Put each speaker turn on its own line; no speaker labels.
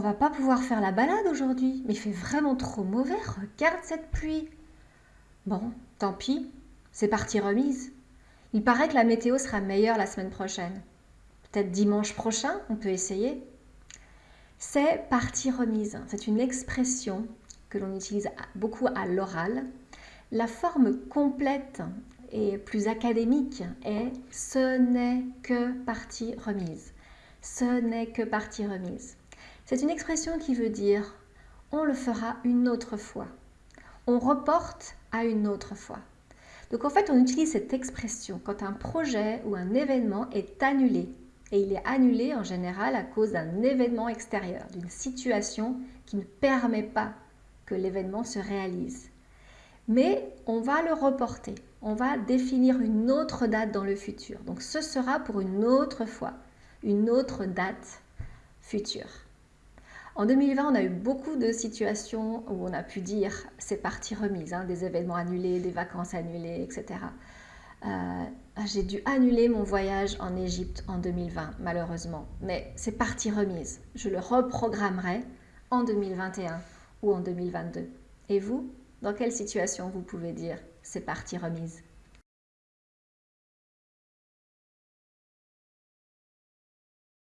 on va pas pouvoir faire la balade aujourd'hui, mais il fait vraiment trop mauvais, regarde cette pluie. Bon, tant pis, c'est parti remise. Il paraît que la météo sera meilleure la semaine prochaine. Peut-être dimanche prochain, on peut essayer. C'est partie remise. C'est une expression que l'on utilise beaucoup à l'oral. La forme complète et plus académique est ce n'est que partie remise. Ce n'est que partie remise. C'est une expression qui veut dire on le fera une autre fois. On reporte à une autre fois. Donc en fait, on utilise cette expression quand un projet ou un événement est annulé. Et il est annulé en général à cause d'un événement extérieur, d'une situation qui ne permet pas que l'événement se réalise. Mais on va le reporter. On va définir une autre date dans le futur. Donc ce sera pour une autre fois, une autre date future. En 2020, on a eu beaucoup de situations où on a pu dire c'est parti remise, hein, des événements annulés, des vacances annulées, etc. Euh, j'ai dû annuler mon voyage en Égypte en 2020, malheureusement. Mais c'est parti remise. Je le reprogrammerai en 2021 ou en 2022. Et vous, dans quelle situation vous pouvez dire c'est parti remise?